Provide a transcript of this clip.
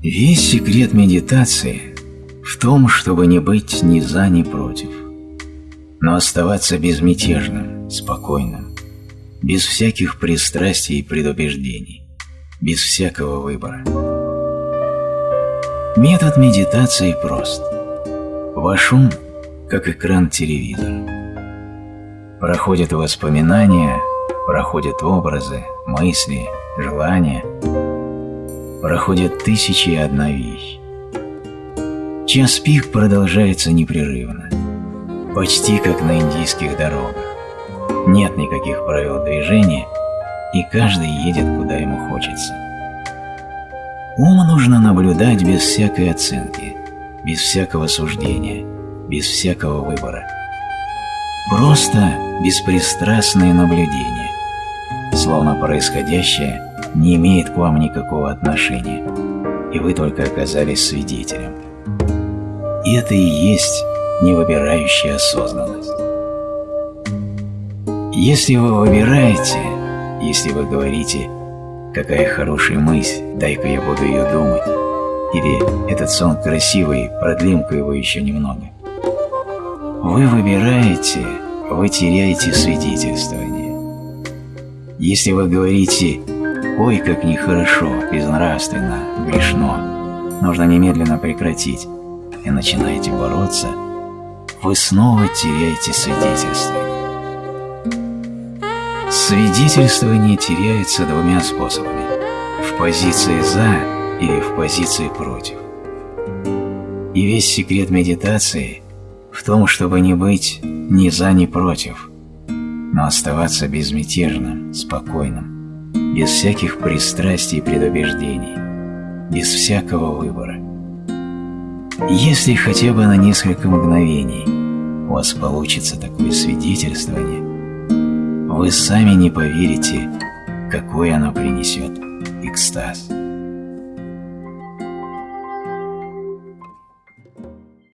Весь секрет медитации в том, чтобы не быть ни за, ни против, но оставаться безмятежным, спокойным, без всяких пристрастий и предубеждений, без всякого выбора. Метод медитации прост. Ваш ум, как экран телевизора. Проходят воспоминания, проходят образы, мысли, желания. Проходят тысячи и одна вещь. Час пик продолжается непрерывно, почти как на индийских дорогах. Нет никаких правил движения, и каждый едет, куда ему хочется. Ум нужно наблюдать без всякой оценки, без всякого суждения, без всякого выбора. Просто беспристрастное наблюдение, словно происходящее не имеет к вам никакого отношения, и вы только оказались свидетелем. И это и есть невыбирающая осознанность. Если вы выбираете, если вы говорите «какая хорошая мысль, дай-ка я буду ее думать», или «этот сон красивый, продлим-ка его еще немного», вы выбираете, вы теряете свидетельствование. Если вы говорите «ой, как нехорошо, безнравственно, грешно, нужно немедленно прекратить», и начинаете бороться, вы снова теряете свидетельствование. Свидетельствование теряется двумя способами – в позиции «за» или в позиции «против». И весь секрет медитации в том, чтобы не быть ни «за», ни «против», но оставаться безмятежным, спокойным, без всяких пристрастий и предубеждений, без всякого выбора. Если хотя бы на несколько мгновений у вас получится такое свидетельствование, вы сами не поверите, какой оно принесет экстаз.